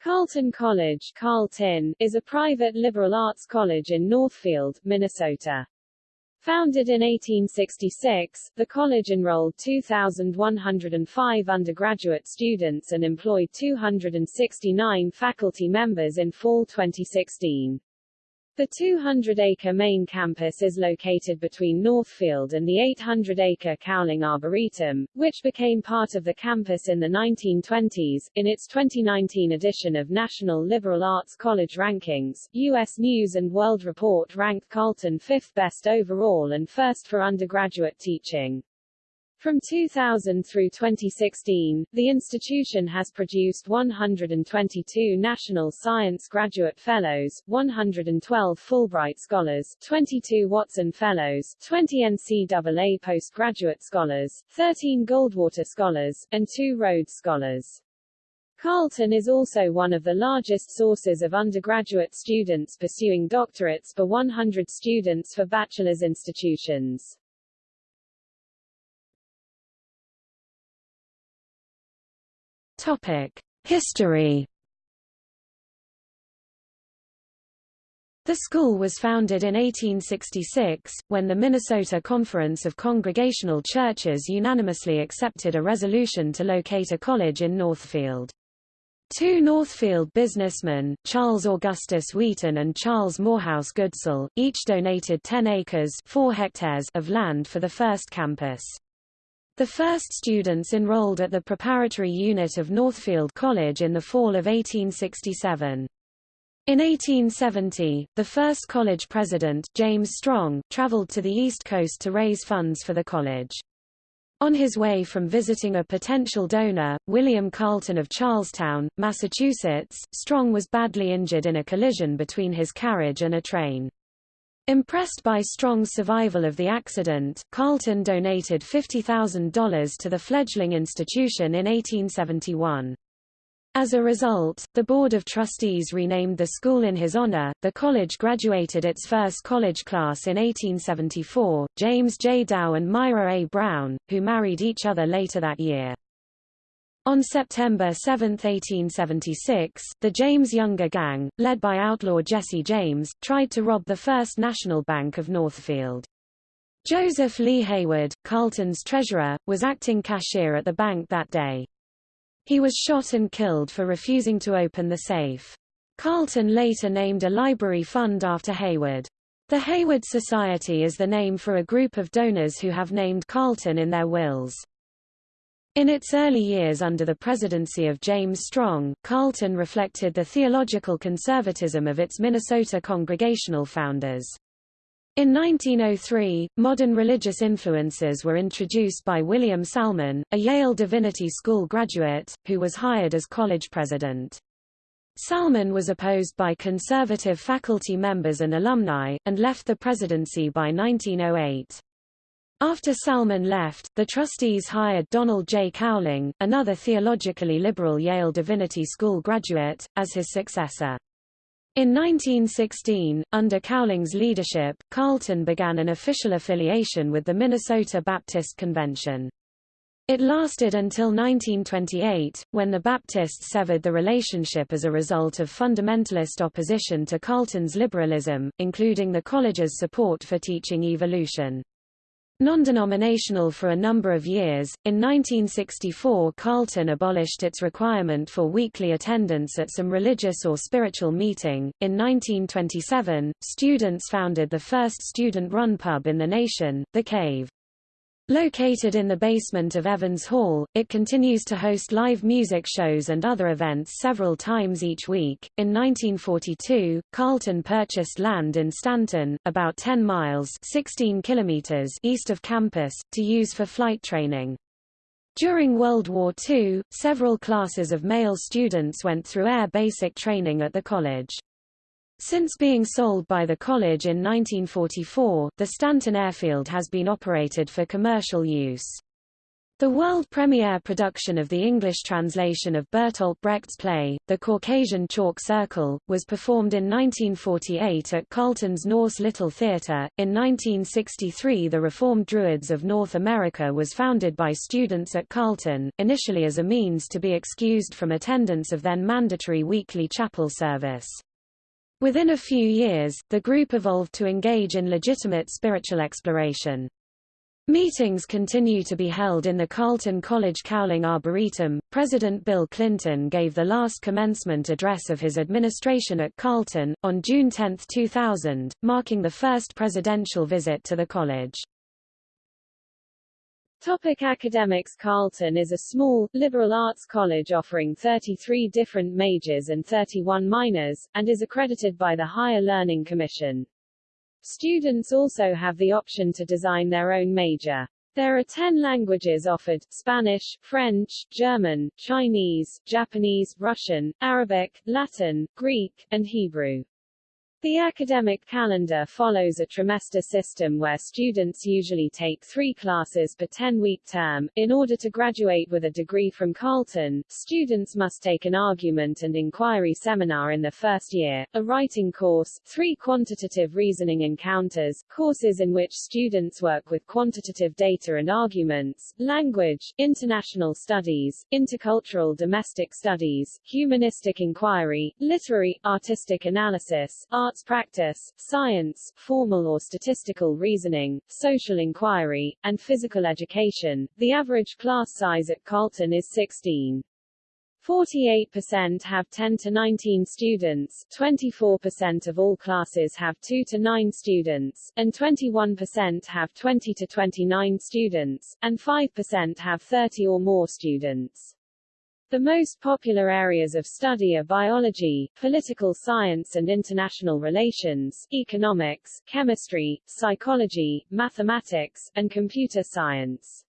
Carleton College Carleton, is a private liberal arts college in Northfield, Minnesota. Founded in 1866, the college enrolled 2,105 undergraduate students and employed 269 faculty members in fall 2016. The 200-acre main campus is located between Northfield and the 800-acre Cowling Arboretum, which became part of the campus in the 1920s. In its 2019 edition of National Liberal Arts College Rankings, U.S. News & World Report ranked Carleton fifth best overall and first for undergraduate teaching. From 2000 through 2016, the institution has produced 122 National Science Graduate Fellows, 112 Fulbright Scholars, 22 Watson Fellows, 20 NCAA Postgraduate Scholars, 13 Goldwater Scholars, and 2 Rhodes Scholars. Carleton is also one of the largest sources of undergraduate students pursuing doctorates per 100 students for bachelor's institutions. History. The school was founded in 1866, when the Minnesota Conference of Congregational Churches unanimously accepted a resolution to locate a college in Northfield. Two Northfield businessmen, Charles Augustus Wheaton and Charles Morehouse Goodsell, each donated 10 acres 4 hectares of land for the first campus. The first students enrolled at the preparatory unit of Northfield College in the fall of 1867. In 1870, the first college president, James Strong, traveled to the East Coast to raise funds for the college. On his way from visiting a potential donor, William Carleton of Charlestown, Massachusetts, Strong was badly injured in a collision between his carriage and a train. Impressed by Strong's survival of the accident, Carleton donated $50,000 to the fledgling institution in 1871. As a result, the Board of Trustees renamed the school in his honor. The college graduated its first college class in 1874, James J. Dow and Myra A. Brown, who married each other later that year. On September 7, 1876, the James Younger Gang, led by outlaw Jesse James, tried to rob the First National Bank of Northfield. Joseph Lee Heywood, Carleton's treasurer, was acting cashier at the bank that day. He was shot and killed for refusing to open the safe. Carleton later named a library fund after Heywood. The Heywood Society is the name for a group of donors who have named Carleton in their wills. In its early years under the presidency of James Strong, Carleton reflected the theological conservatism of its Minnesota Congregational founders. In 1903, modern religious influences were introduced by William Salmon, a Yale Divinity School graduate, who was hired as college president. Salmon was opposed by conservative faculty members and alumni, and left the presidency by 1908. After Salmon left, the trustees hired Donald J. Cowling, another theologically liberal Yale Divinity School graduate, as his successor. In 1916, under Cowling's leadership, Carleton began an official affiliation with the Minnesota Baptist Convention. It lasted until 1928, when the Baptists severed the relationship as a result of fundamentalist opposition to Carleton's liberalism, including the college's support for teaching evolution. Non-denominational for a number of years, in 1964 Carleton abolished its requirement for weekly attendance at some religious or spiritual meeting. In 1927, students founded the first student-run pub in the nation, The Cave. Located in the basement of Evans Hall, it continues to host live music shows and other events several times each week. In 1942, Carleton purchased land in Stanton, about 10 miles 16 kilometers east of campus, to use for flight training. During World War II, several classes of male students went through air basic training at the college. Since being sold by the college in 1944, the Stanton Airfield has been operated for commercial use. The world premiere production of the English translation of Bertolt Brecht's play, The Caucasian Chalk Circle, was performed in 1948 at Carleton's Nourse Little Theatre. In 1963, the Reformed Druids of North America was founded by students at Carleton, initially as a means to be excused from attendance of then mandatory weekly chapel service. Within a few years, the group evolved to engage in legitimate spiritual exploration. Meetings continue to be held in the Carleton College Cowling Arboretum. President Bill Clinton gave the last commencement address of his administration at Carleton, on June 10, 2000, marking the first presidential visit to the college. Topic academics Carleton is a small, liberal arts college offering 33 different majors and 31 minors, and is accredited by the Higher Learning Commission. Students also have the option to design their own major. There are 10 languages offered, Spanish, French, German, Chinese, Japanese, Russian, Arabic, Latin, Greek, and Hebrew. The academic calendar follows a trimester system where students usually take three classes per 10-week term. In order to graduate with a degree from Carleton, students must take an argument and inquiry seminar in the first year, a writing course, three quantitative reasoning encounters, courses in which students work with quantitative data and arguments, language, international studies, intercultural domestic studies, humanistic inquiry, literary, artistic analysis, art arts practice, science, formal or statistical reasoning, social inquiry, and physical education. The average class size at Carleton is 16. 48% have 10 to 19 students, 24% of all classes have 2 to 9 students, and 21% have 20 to 29 students, and 5% have 30 or more students. The most popular areas of study are biology, political science and international relations, economics, chemistry, psychology, mathematics, and computer science.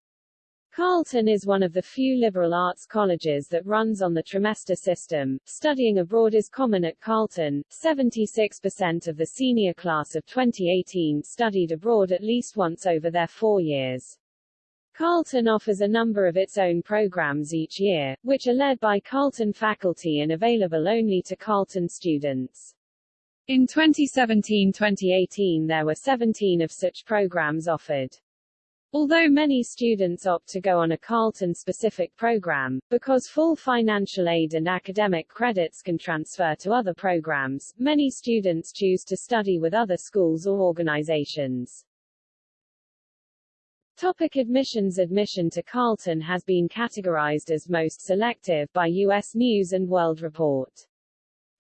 Carleton is one of the few liberal arts colleges that runs on the trimester system. Studying abroad is common at Carleton. 76% of the senior class of 2018 studied abroad at least once over their four years. Carleton offers a number of its own programs each year, which are led by Carleton faculty and available only to Carleton students. In 2017-2018 there were 17 of such programs offered. Although many students opt to go on a Carleton-specific program, because full financial aid and academic credits can transfer to other programs, many students choose to study with other schools or organizations. Topic admissions Admission to Carleton has been categorized as most selective by U.S. News & World Report.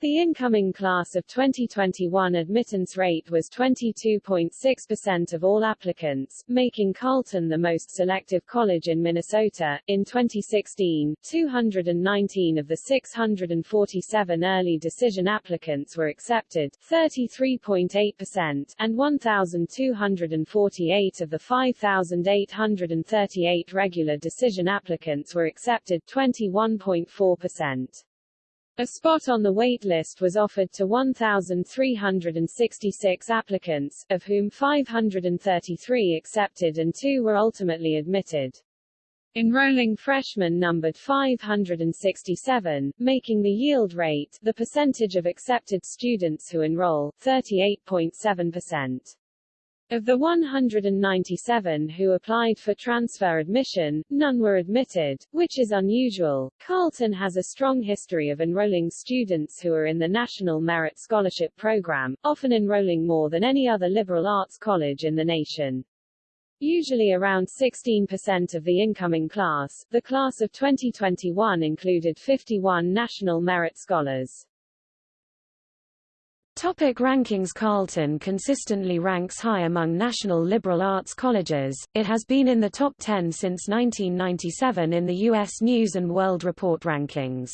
The incoming class of 2021 admittance rate was 22.6% of all applicants, making Carleton the most selective college in Minnesota. In 2016, 219 of the 647 early decision applicants were accepted, 33.8%, and 1,248 of the 5,838 regular decision applicants were accepted, 21.4%. A spot on the wait list was offered to 1,366 applicants, of whom 533 accepted and two were ultimately admitted. Enrolling freshmen numbered 567, making the yield rate the percentage of accepted students who enroll, 38.7%. Of the 197 who applied for transfer admission, none were admitted, which is unusual. Carleton has a strong history of enrolling students who are in the National Merit Scholarship Program, often enrolling more than any other liberal arts college in the nation. Usually around 16% of the incoming class, the class of 2021 included 51 National Merit Scholars. Topic rankings Carleton consistently ranks high among national liberal arts colleges, it has been in the top 10 since 1997 in the U.S. News & World Report rankings.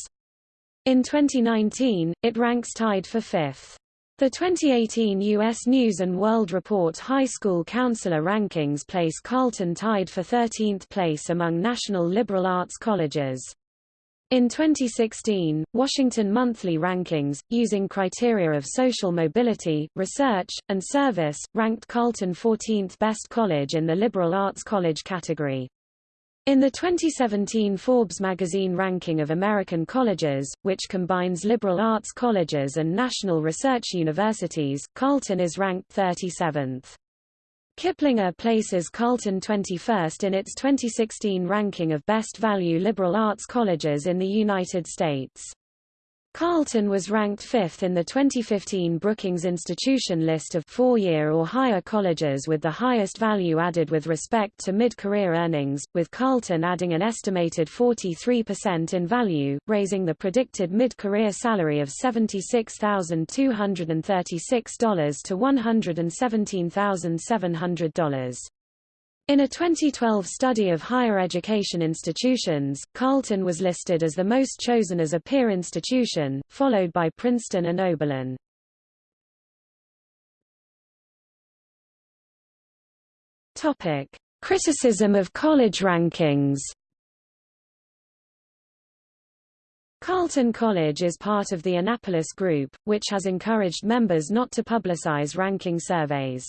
In 2019, it ranks tied for fifth. The 2018 U.S. News & World Report High School Counselor rankings place Carleton tied for 13th place among national liberal arts colleges. In 2016, Washington Monthly Rankings, using criteria of social mobility, research, and service, ranked Carleton 14th best college in the liberal arts college category. In the 2017 Forbes magazine ranking of American colleges, which combines liberal arts colleges and national research universities, Carleton is ranked 37th. Kiplinger places Carleton 21st in its 2016 ranking of best value liberal arts colleges in the United States. Carleton was ranked fifth in the 2015 Brookings Institution list of four-year or higher colleges with the highest value added with respect to mid-career earnings, with Carleton adding an estimated 43% in value, raising the predicted mid-career salary of $76,236 to $117,700. In a 2012 study of higher education institutions, Carleton was listed as the most chosen as a peer institution, followed by Princeton and Oberlin. Topic: Criticism of college rankings. Carleton College is part of the Annapolis Group, which has encouraged members not to publicize ranking surveys.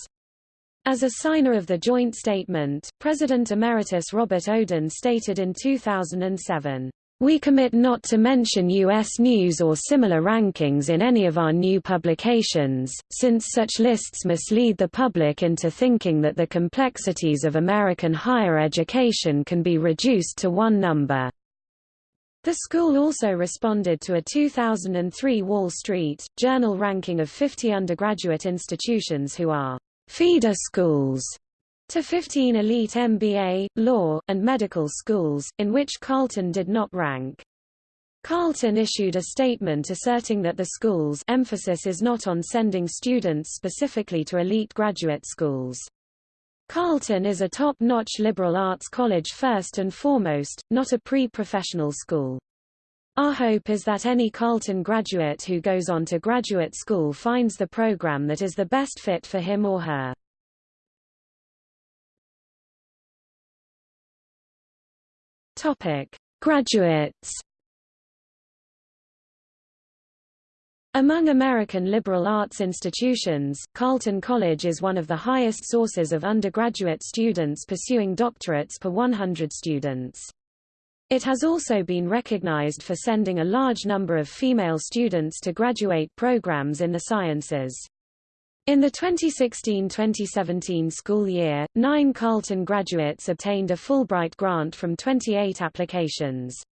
As a signer of the joint statement, President Emeritus Robert Oden stated in 2007, we commit not to mention U.S. news or similar rankings in any of our new publications, since such lists mislead the public into thinking that the complexities of American higher education can be reduced to one number. The school also responded to a 2003 Wall Street Journal ranking of 50 undergraduate institutions who are feeder schools to 15 elite MBA, law, and medical schools, in which Carleton did not rank. Carleton issued a statement asserting that the school's emphasis is not on sending students specifically to elite graduate schools. Carleton is a top-notch liberal arts college first and foremost, not a pre-professional school. Our hope is that any Carleton graduate who goes on to graduate school finds the program that is the best fit for him or her. Topic: Graduates. Among American liberal arts institutions, Carleton College is one of the highest sources of undergraduate students pursuing doctorates per 100 students. It has also been recognized for sending a large number of female students to graduate programs in the sciences. In the 2016-2017 school year, nine Carleton graduates obtained a Fulbright grant from 28 applications.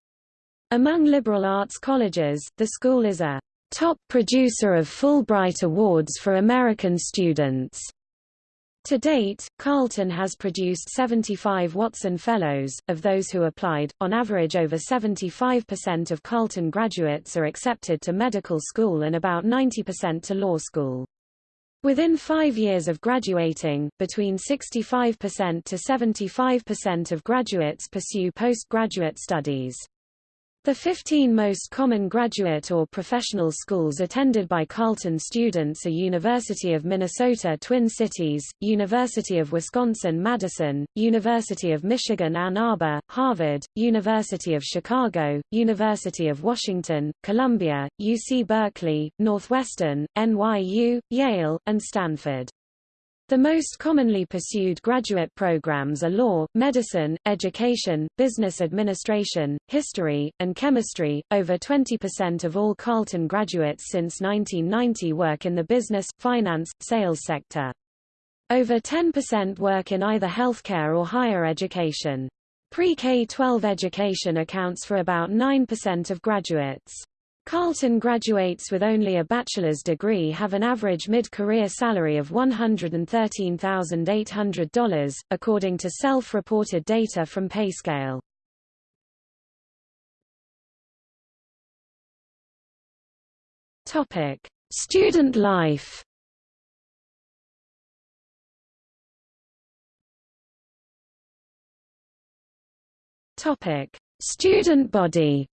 Among liberal arts colleges, the school is a top producer of Fulbright Awards for American students. To date, Carleton has produced 75 Watson Fellows. Of those who applied, on average over 75% of Carleton graduates are accepted to medical school and about 90% to law school. Within five years of graduating, between 65% to 75% of graduates pursue postgraduate studies. The 15 most common graduate or professional schools attended by Carleton students are University of Minnesota Twin Cities, University of Wisconsin-Madison, University of Michigan Ann Arbor, Harvard, University of Chicago, University of Washington, Columbia, UC Berkeley, Northwestern, NYU, Yale, and Stanford. The most commonly pursued graduate programs are law, medicine, education, business administration, history, and chemistry. Over 20% of all Carleton graduates since 1990 work in the business, finance, sales sector. Over 10% work in either healthcare or higher education. Pre-K-12 education accounts for about 9% of graduates. Carleton graduates with only a bachelor's degree have an average mid-career salary of $113,800, according to self-reported data from PayScale. Topic: Student life. Topic: Student body.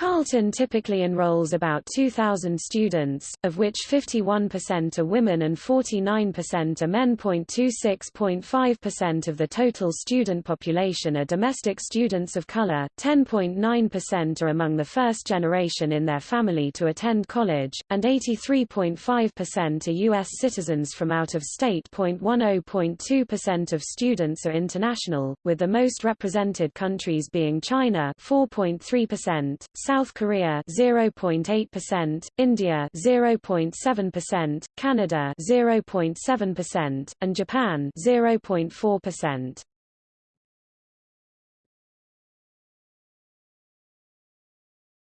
Carleton typically enrolls about 2,000 students, of which 51% are women and 49% are men. 26.5% of the total student population are domestic students of color, 10.9% are among the first generation in their family to attend college, and 83.5% are U.S. citizens from out of state. 10.2% of students are international, with the most represented countries being China 4.3%, South Korea 0.8%, India 0.7%, Canada 0.7%, and Japan 0.4%.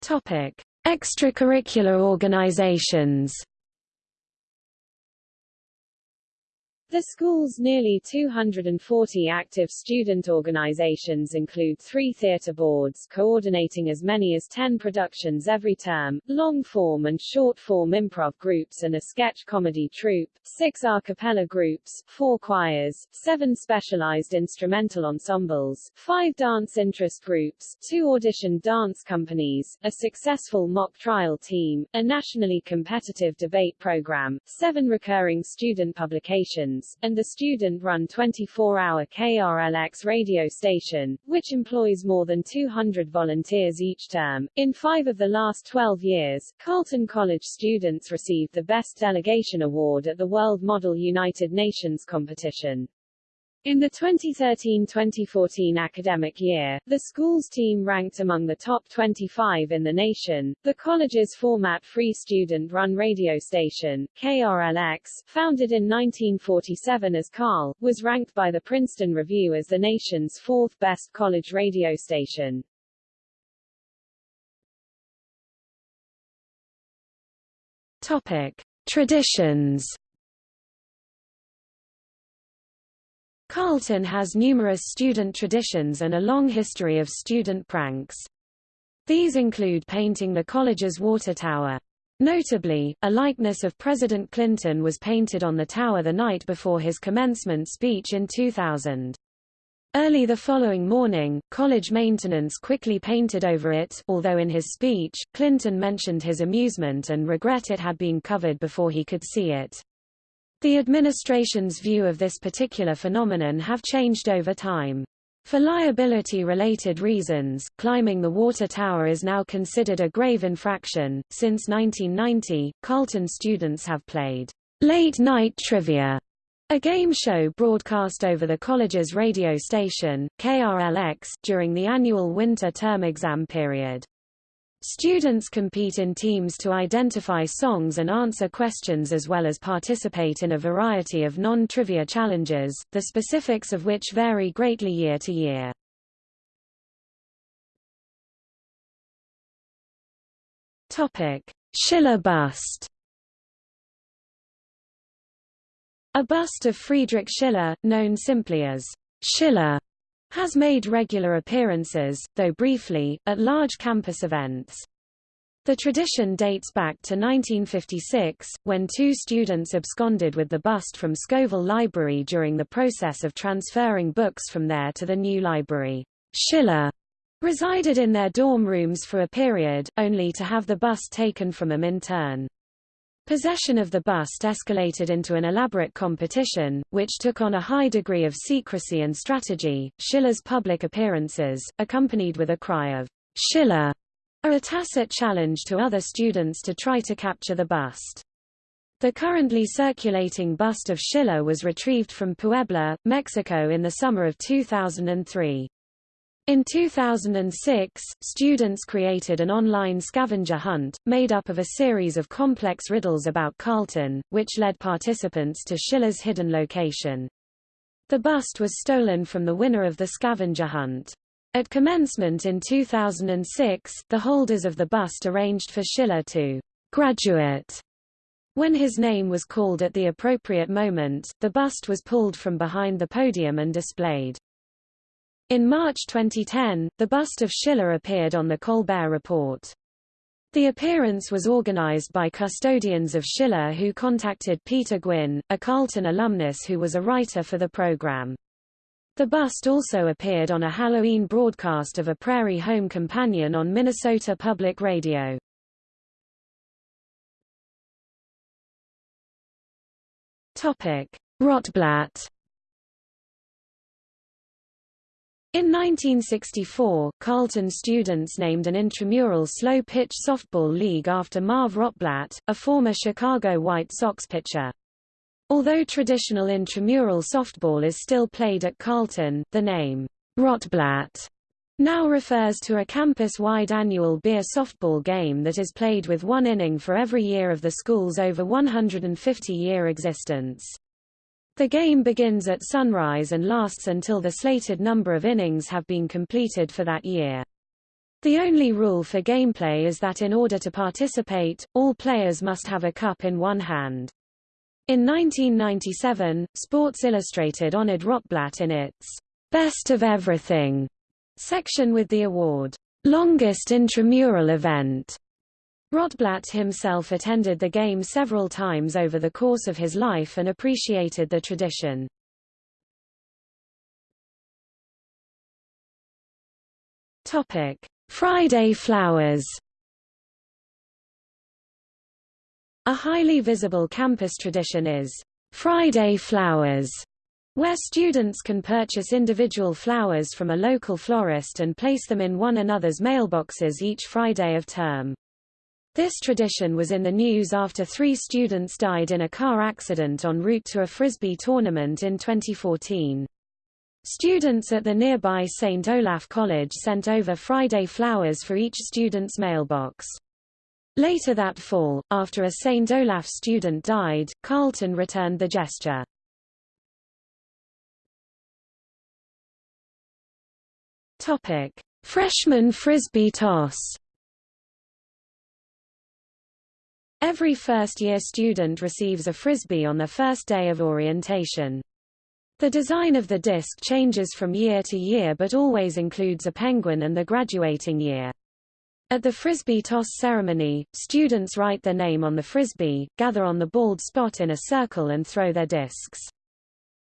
Topic: Extracurricular organizations. The school's nearly 240 active student organizations include three theater boards coordinating as many as 10 productions every term, long-form and short-form improv groups and a sketch comedy troupe, six a cappella groups, four choirs, seven specialized instrumental ensembles, five dance interest groups, two audition dance companies, a successful mock trial team, a nationally competitive debate program, seven recurring student publications, and the student-run 24-hour KRLX radio station, which employs more than 200 volunteers each term. In five of the last 12 years, Carleton College students received the Best Delegation Award at the World Model United Nations competition. In the 2013-2014 academic year, the school's team ranked among the top 25 in the nation. The college's format-free student-run radio station, KRLX, founded in 1947 as KARL, was ranked by the Princeton Review as the nation's fourth best college radio station. Topic: Traditions Carleton has numerous student traditions and a long history of student pranks. These include painting the college's water tower. Notably, a likeness of President Clinton was painted on the tower the night before his commencement speech in 2000. Early the following morning, college maintenance quickly painted over it, although in his speech, Clinton mentioned his amusement and regret it had been covered before he could see it. The administration's view of this particular phenomenon have changed over time. For liability-related reasons, climbing the water tower is now considered a grave infraction. Since 1990, Carleton students have played late night trivia, a game show broadcast over the college's radio station, KRLX, during the annual winter term exam period. Students compete in teams to identify songs and answer questions as well as participate in a variety of non-trivia challenges, the specifics of which vary greatly year to year. Topic: Schiller bust. A bust of Friedrich Schiller, known simply as Schiller, has made regular appearances, though briefly, at large campus events. The tradition dates back to 1956, when two students absconded with the bust from Scoville Library during the process of transferring books from there to the new library. Schiller resided in their dorm rooms for a period, only to have the bust taken from them in turn. Possession of the bust escalated into an elaborate competition, which took on a high degree of secrecy and strategy. Schiller's public appearances, accompanied with a cry of Schiller, are a tacit challenge to other students to try to capture the bust. The currently circulating bust of Schiller was retrieved from Puebla, Mexico in the summer of 2003. In 2006, students created an online scavenger hunt, made up of a series of complex riddles about Carleton, which led participants to Schiller's hidden location. The bust was stolen from the winner of the scavenger hunt. At commencement in 2006, the holders of the bust arranged for Schiller to graduate. When his name was called at the appropriate moment, the bust was pulled from behind the podium and displayed. In March 2010, the bust of Schiller appeared on The Colbert Report. The appearance was organized by custodians of Schiller who contacted Peter Gwinn, a Carleton alumnus who was a writer for the program. The bust also appeared on a Halloween broadcast of A Prairie Home Companion on Minnesota Public Radio. Topic: Rotblatt. In 1964, Carleton students named an intramural slow-pitch softball league after Marv Rotblatt, a former Chicago White Sox pitcher. Although traditional intramural softball is still played at Carleton, the name, Rotblatt, now refers to a campus-wide annual beer softball game that is played with one inning for every year of the school's over 150-year existence. The game begins at sunrise and lasts until the slated number of innings have been completed for that year. The only rule for gameplay is that in order to participate, all players must have a cup in one hand. In 1997, Sports Illustrated honored Rotblatt in its Best of Everything section with the award, Longest Intramural Event. Rotblatt himself attended the game several times over the course of his life and appreciated the tradition. Topic: Friday flowers. A highly visible campus tradition is Friday flowers, where students can purchase individual flowers from a local florist and place them in one another's mailboxes each Friday of term. This tradition was in the news after three students died in a car accident en route to a frisbee tournament in 2014. Students at the nearby St. Olaf College sent over Friday flowers for each student's mailbox. Later that fall, after a St. Olaf student died, Carleton returned the gesture. Freshman frisbee toss. Every first-year student receives a frisbee on the first day of orientation. The design of the disc changes from year to year but always includes a penguin and the graduating year. At the frisbee toss ceremony, students write their name on the frisbee, gather on the bald spot in a circle and throw their discs.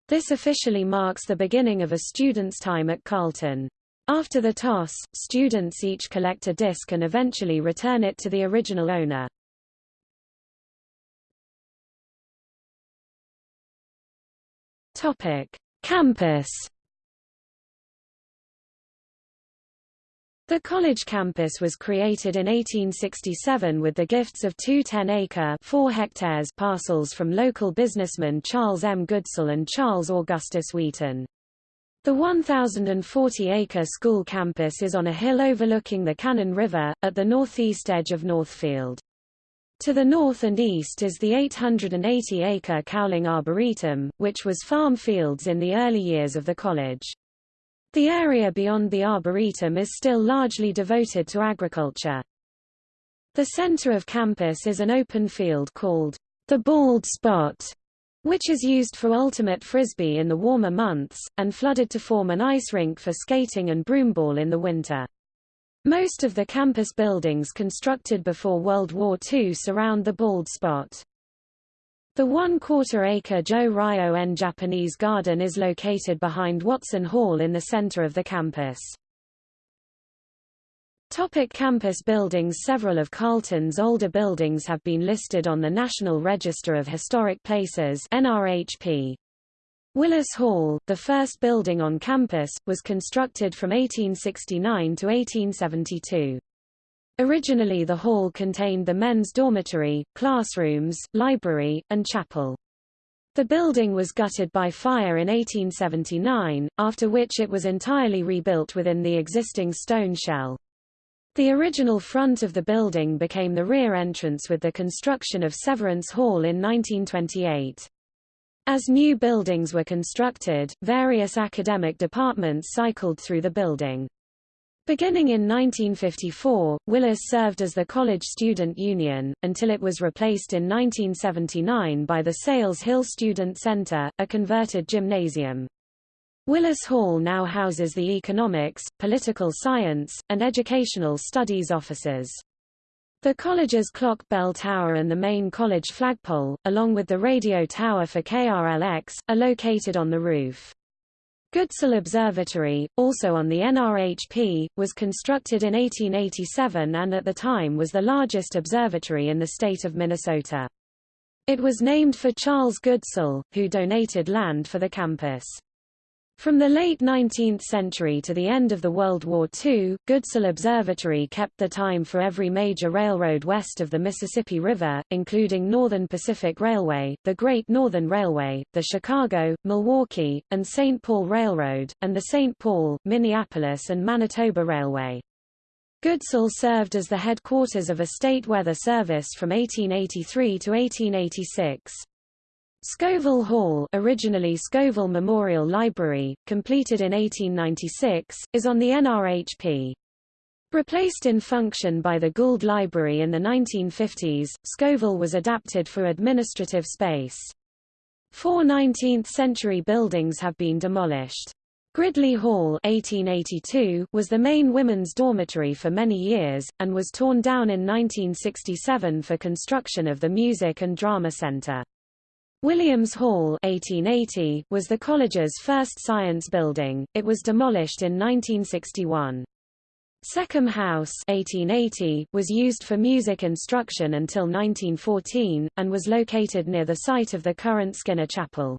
This officially marks the beginning of a student's time at Carleton. After the toss, students each collect a disc and eventually return it to the original owner. Topic: Campus The college campus was created in 1867 with the gifts of two 10-acre (4 hectares parcels from local businessmen Charles M. Goodsell and Charles Augustus Wheaton. The 1,040-acre school campus is on a hill overlooking the Cannon River, at the northeast edge of Northfield. To the north and east is the 880-acre Cowling Arboretum, which was farm fields in the early years of the college. The area beyond the Arboretum is still largely devoted to agriculture. The center of campus is an open field called the Bald Spot, which is used for ultimate frisbee in the warmer months, and flooded to form an ice rink for skating and broomball in the winter. Most of the campus buildings constructed before World War II surround the bald spot. The one-quarter acre Jo-Ryu-En Japanese Garden is located behind Watson Hall in the center of the campus. Topic campus buildings Several of Carleton's older buildings have been listed on the National Register of Historic Places NRHP. Willis Hall, the first building on campus, was constructed from 1869 to 1872. Originally the hall contained the men's dormitory, classrooms, library, and chapel. The building was gutted by fire in 1879, after which it was entirely rebuilt within the existing stone shell. The original front of the building became the rear entrance with the construction of Severance Hall in 1928. As new buildings were constructed, various academic departments cycled through the building. Beginning in 1954, Willis served as the college student union, until it was replaced in 1979 by the Sayles-Hill Student Center, a converted gymnasium. Willis Hall now houses the economics, political science, and educational studies offices. The college's clock bell tower and the main college flagpole, along with the radio tower for KRLX, are located on the roof. Goodsell Observatory, also on the NRHP, was constructed in 1887 and at the time was the largest observatory in the state of Minnesota. It was named for Charles Goodsell, who donated land for the campus. From the late 19th century to the end of the World War II, Goodsell Observatory kept the time for every major railroad west of the Mississippi River, including Northern Pacific Railway, the Great Northern Railway, the Chicago, Milwaukee, and St. Paul Railroad, and the St. Paul, Minneapolis and Manitoba Railway. Goodsell served as the headquarters of a state weather service from 1883 to 1886. Scoville Hall originally Scoville Memorial Library, completed in 1896, is on the NRHP. Replaced in function by the Gould Library in the 1950s, Scoville was adapted for administrative space. Four 19th-century buildings have been demolished. Gridley Hall 1882 was the main women's dormitory for many years, and was torn down in 1967 for construction of the Music and Drama Center. Williams Hall 1880 was the college's first science building, it was demolished in 1961. Seccombe House 1880 was used for music instruction until 1914, and was located near the site of the current Skinner Chapel.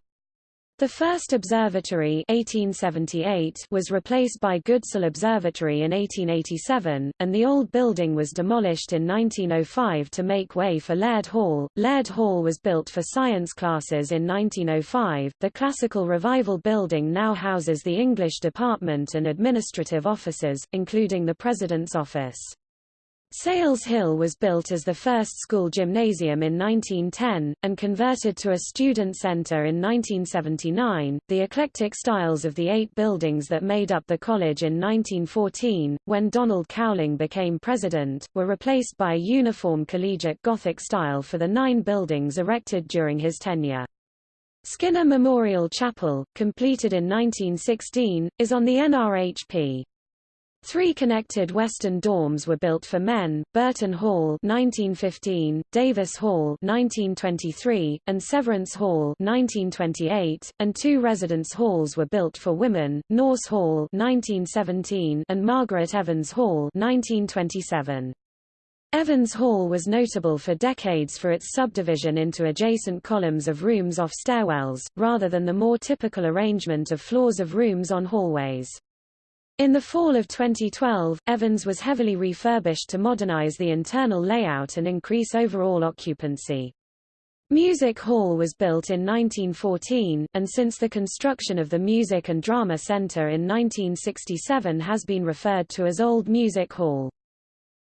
The first observatory 1878 was replaced by Goodsell Observatory in 1887, and the old building was demolished in 1905 to make way for Laird Hall. Laird Hall was built for science classes in 1905. The Classical Revival building now houses the English department and administrative offices, including the President's office. Sayles-Hill was built as the first school gymnasium in 1910, and converted to a student center in 1979. The eclectic styles of the eight buildings that made up the college in 1914, when Donald Cowling became president, were replaced by a uniform collegiate Gothic style for the nine buildings erected during his tenure. Skinner Memorial Chapel, completed in 1916, is on the NRHP. Three connected western dorms were built for men, Burton Hall 1915, Davis Hall 1923, and Severance Hall 1928, and two residence halls were built for women, Nourse Hall 1917 and Margaret Evans Hall 1927. Evans Hall was notable for decades for its subdivision into adjacent columns of rooms off stairwells, rather than the more typical arrangement of floors of rooms on hallways. In the fall of 2012, Evans was heavily refurbished to modernize the internal layout and increase overall occupancy. Music Hall was built in 1914, and since the construction of the Music and Drama Center in 1967 has been referred to as Old Music Hall.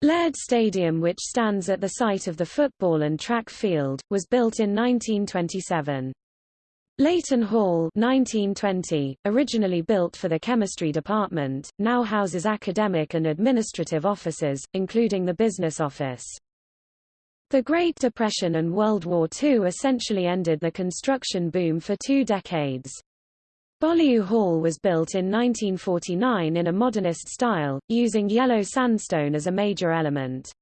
Laird Stadium which stands at the site of the football and track field, was built in 1927. Leighton Hall 1920, originally built for the chemistry department, now houses academic and administrative offices, including the business office. The Great Depression and World War II essentially ended the construction boom for two decades. Boliou Hall was built in 1949 in a modernist style, using yellow sandstone as a major element.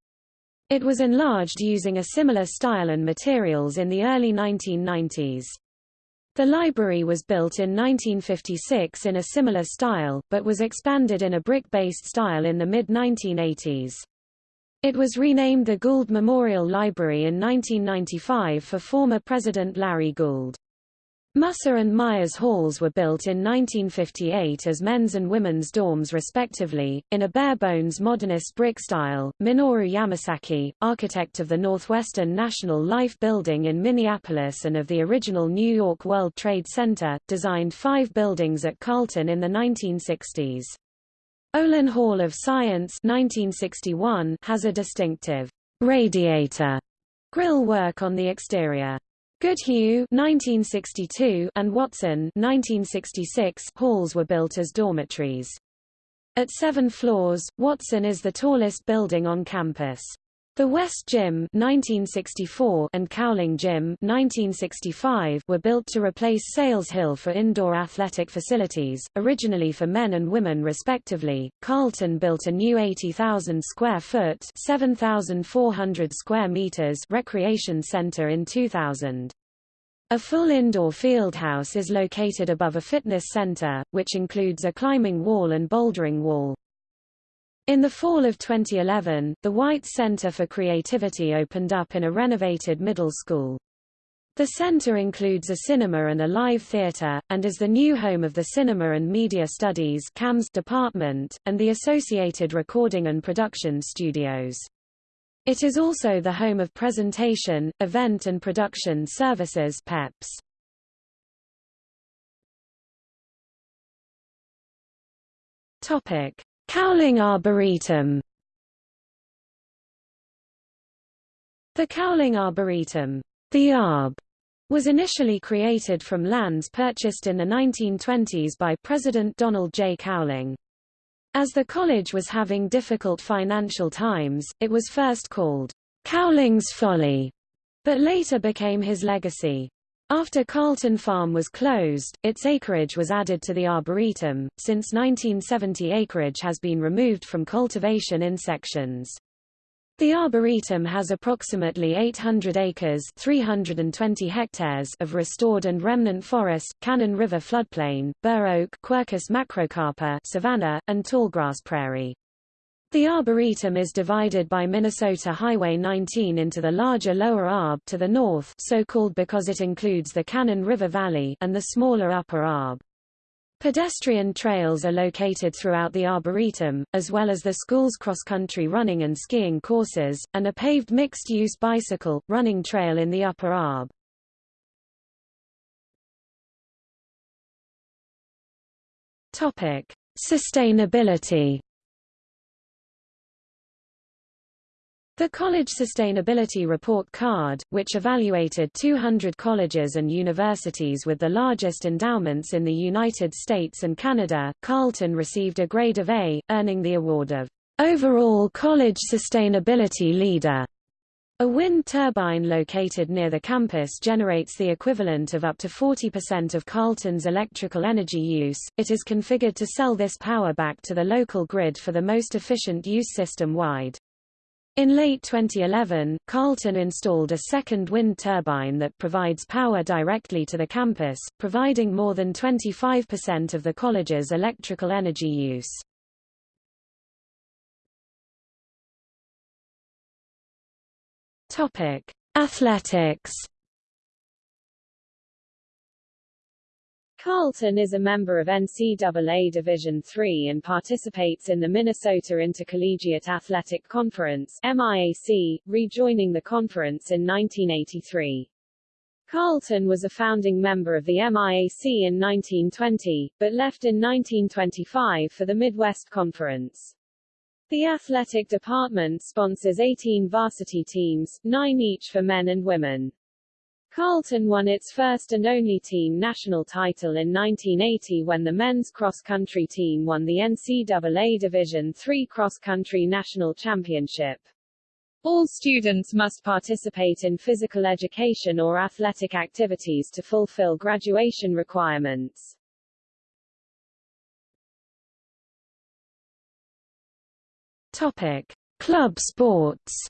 It was enlarged using a similar style and materials in the early 1990s. The library was built in 1956 in a similar style, but was expanded in a brick-based style in the mid-1980s. It was renamed the Gould Memorial Library in 1995 for former President Larry Gould. Musser and Myers halls were built in 1958 as men's and women's dorms respectively, in a bare-bones modernist brick style. Minoru Yamasaki, architect of the Northwestern National Life Building in Minneapolis and of the original New York World Trade Center, designed five buildings at Carleton in the 1960s. Olin Hall of Science 1961 has a distinctive radiator grill work on the exterior. Goodhue 1962 and Watson 1966 halls were built as dormitories. At seven floors, Watson is the tallest building on campus. The West Gym 1964 and Cowling Gym 1965 were built to replace Sayles-Hill for indoor athletic facilities, originally for men and women respectively. Carleton built a new 80,000 square foot (7,400 square meters) recreation center in 2000. A full indoor field house is located above a fitness center, which includes a climbing wall and bouldering wall. In the fall of 2011, the White Center for Creativity opened up in a renovated middle school. The center includes a cinema and a live theater, and is the new home of the Cinema and Media Studies department, and the associated recording and production studios. It is also the home of Presentation, Event and Production Services PEPS. Topic: Cowling Arboretum. The Cowling Arboretum, the ARB, was initially created from lands purchased in the 1920s by President Donald J. Cowling. As the college was having difficult financial times, it was first called Cowling's Folly, but later became his legacy. After Carleton Farm was closed, its acreage was added to the Arboretum. Since 1970 acreage has been removed from cultivation in sections. The Arboretum has approximately 800 acres 320 hectares of restored and remnant forest, Cannon River floodplain, bur oak Quercus macrocarpa savanna, and tallgrass prairie. The Arboretum is divided by Minnesota Highway 19 into the larger Lower Arb to the north so called because it includes the Cannon River Valley and the smaller Upper Arb. Pedestrian trails are located throughout the Arboretum, as well as the school's cross-country running and skiing courses, and a paved mixed-use bicycle, running trail in the Upper Arb. Sustainability The College Sustainability Report card, which evaluated 200 colleges and universities with the largest endowments in the United States and Canada, Carleton received a grade of A, earning the award of Overall College Sustainability Leader. A wind turbine located near the campus generates the equivalent of up to 40% of Carleton's electrical energy use. It is configured to sell this power back to the local grid for the most efficient use system-wide. In late 2011, Carleton installed a second wind turbine that provides power directly to the campus, providing more than 25% of the college's electrical energy use. Topic: Athletics Carleton is a member of NCAA Division III and participates in the Minnesota Intercollegiate Athletic Conference MIAC, rejoining the conference in 1983. Carleton was a founding member of the MIAC in 1920, but left in 1925 for the Midwest Conference. The athletic department sponsors 18 varsity teams, nine each for men and women. Carleton won its first and only team national title in 1980 when the men's cross-country team won the NCAA Division III cross-country national championship. All students must participate in physical education or athletic activities to fulfill graduation requirements. Topic: Club sports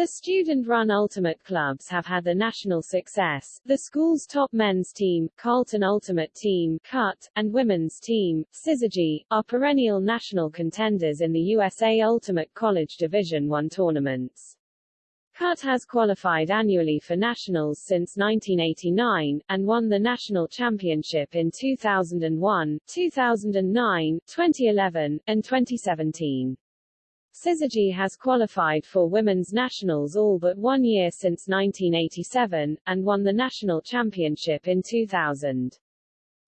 The student-run Ultimate clubs have had the national success, the school's top men's team, Carleton Ultimate Team CUT, and women's team, Syzygy, are perennial national contenders in the USA Ultimate College Division I tournaments. CUT has qualified annually for nationals since 1989, and won the national championship in 2001, 2009, 2011, and 2017. Syzygy has qualified for women's nationals all but one year since 1987, and won the national championship in 2000.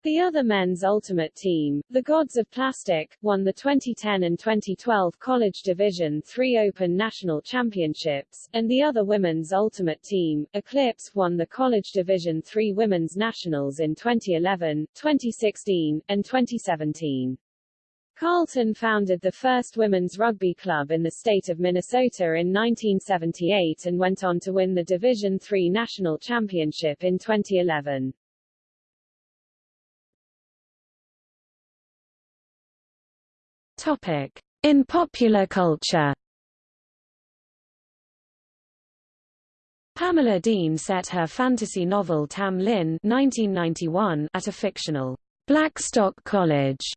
The other men's ultimate team, the Gods of Plastic, won the 2010 and 2012 College Division III Open National Championships, and the other women's ultimate team, Eclipse, won the College Division III Women's Nationals in 2011, 2016, and 2017. Carleton founded the first women's rugby club in the state of Minnesota in 1978 and went on to win the Division III national championship in 2011. Topic. In popular culture Pamela Dean set her fantasy novel Tam Lin 1991 at a fictional Blackstock College,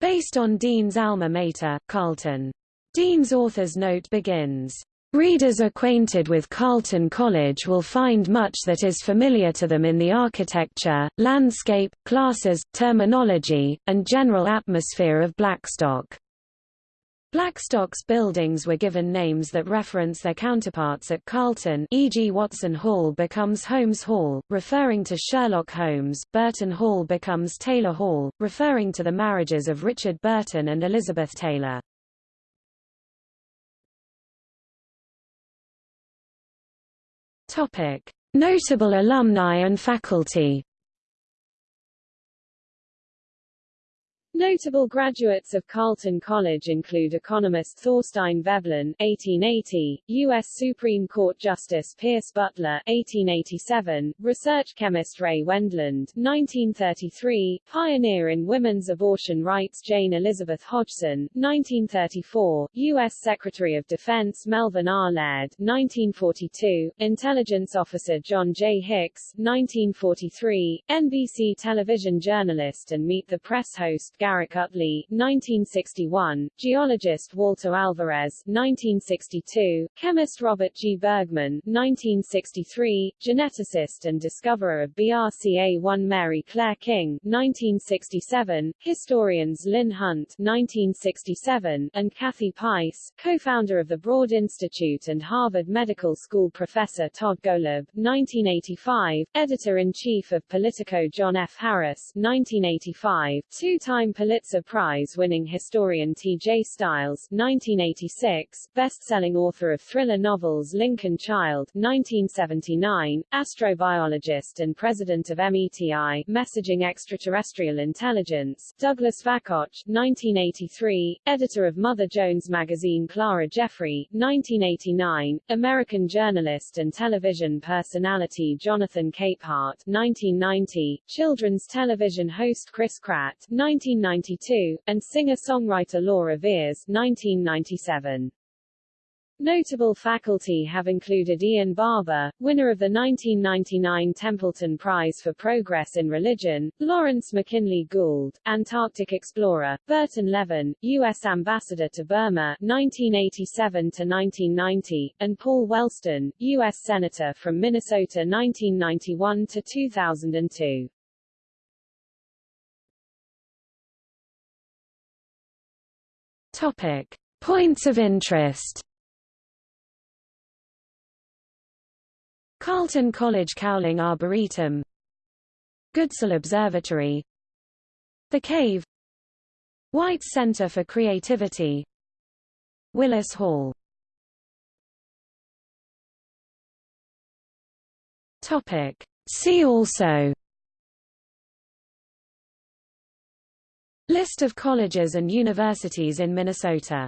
based on Dean's alma mater, Carleton. Dean's author's note begins, Readers acquainted with Carleton College will find much that is familiar to them in the architecture, landscape, classes, terminology, and general atmosphere of Blackstock. Blackstock's buildings were given names that reference their counterparts at Carleton e.g. Watson Hall becomes Holmes Hall, referring to Sherlock Holmes, Burton Hall becomes Taylor Hall, referring to the marriages of Richard Burton and Elizabeth Taylor. Notable alumni and faculty. Notable graduates of Carleton College include economist Thorstein Veblen (1880), U.S. Supreme Court Justice Pierce Butler (1887), research chemist Ray Wendland (1933), pioneer in women's abortion rights Jane Elizabeth Hodgson (1934), U.S. Secretary of Defense Melvin R. Laird (1942), intelligence officer John J. Hicks (1943), NBC television journalist and Meet the Press host Garrick Utley, 1961, geologist Walter Alvarez, 1962, chemist Robert G. Bergman, 1963, geneticist and discoverer of BRCA1 Mary Claire King, 1967, historians Lynn Hunt, 1967, and Kathy Peiss, co-founder of the Broad Institute and Harvard Medical School professor Todd Golub, 1985, editor-in-chief of Politico John F. Harris, 1985, two-time Pulitzer Prize-winning historian T.J. Stiles 1986, best-selling author of thriller novels Lincoln Child 1979, astrobiologist and president of METI Messaging Extraterrestrial Intelligence, Douglas Vakoch 1983, editor of Mother Jones magazine Clara Jeffery 1989, American journalist and television personality Jonathan Capehart 1990, children's television host Chris Kratt 1990 1992, and singer-songwriter Laura 1997. Notable faculty have included Ian Barbour, winner of the 1999 Templeton Prize for Progress in Religion, Lawrence McKinley Gould, Antarctic explorer, Burton Levin, U.S. Ambassador to Burma 1987-1990, and Paul Wellstone, U.S. Senator from Minnesota 1991 Topic: Points of interest. Carleton College Cowling Arboretum. Goodsell Observatory. The Cave. Weitz Center for Creativity. Willis Hall. Topic. See also List of colleges and universities in Minnesota